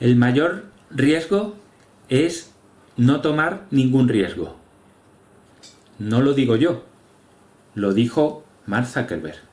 El mayor riesgo es no tomar ningún riesgo. No lo digo yo, lo dijo Mark Zuckerberg.